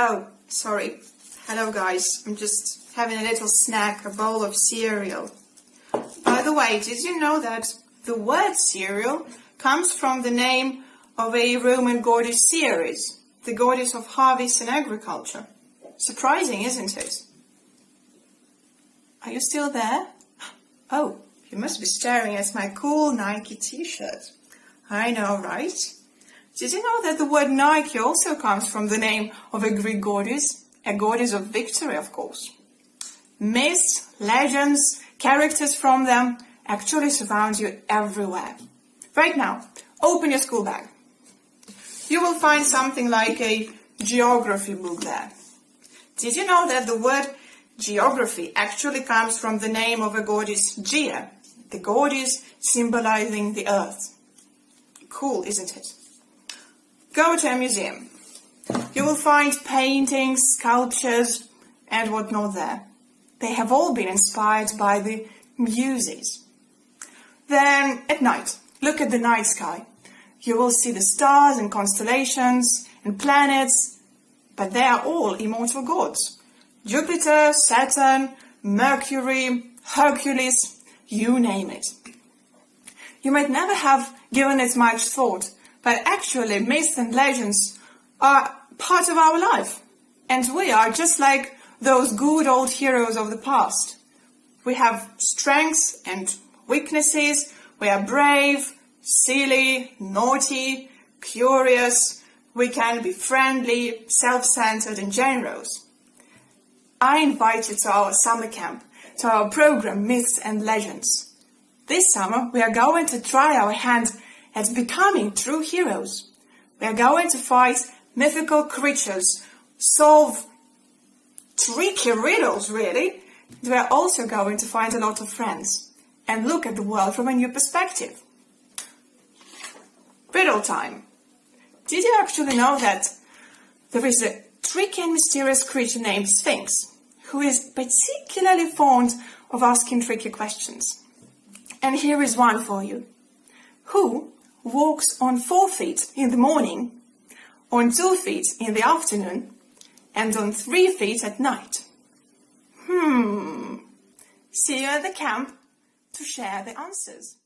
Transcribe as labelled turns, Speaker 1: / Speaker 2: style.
Speaker 1: Oh, sorry. Hello guys, I'm just having a little snack, a bowl of cereal. By the way, did you know that the word cereal comes from the name of a Roman goddess Ceres, the goddess of harvest and agriculture? Surprising, isn't it? Are you still there? Oh, you must be staring at my cool Nike t-shirt. I know, right? Did you know that the word Nike also comes from the name of a Greek goddess? A goddess of victory, of course. Myths, legends, characters from them actually surround you everywhere. Right now, open your school bag. You will find something like a geography book there. Did you know that the word geography actually comes from the name of a goddess Gaia, the goddess symbolizing the earth? Cool, isn't it? Go to a museum. You will find paintings, sculptures, and whatnot there. They have all been inspired by the Muses. Then, at night, look at the night sky. You will see the stars and constellations and planets, but they are all immortal gods. Jupiter, Saturn, Mercury, Hercules, you name it. You might never have given it much thought, but actually myths and legends are part of our life. And we are just like those good old heroes of the past. We have strengths and weaknesses. We are brave, silly, naughty, curious. We can be friendly, self-centered and generous. I invite you to our summer camp, to our program Myths and Legends. This summer we are going to try our hand at becoming true heroes. We are going to fight mythical creatures, solve tricky riddles, really. We are also going to find a lot of friends and look at the world from a new perspective. Riddle time. Did you actually know that there is a tricky and mysterious creature named Sphinx who is particularly fond of asking tricky questions? And here is one for you. Who walks on four feet in the morning, on two feet in the afternoon, and on three feet at night. Hmm. See you at the camp to share the answers.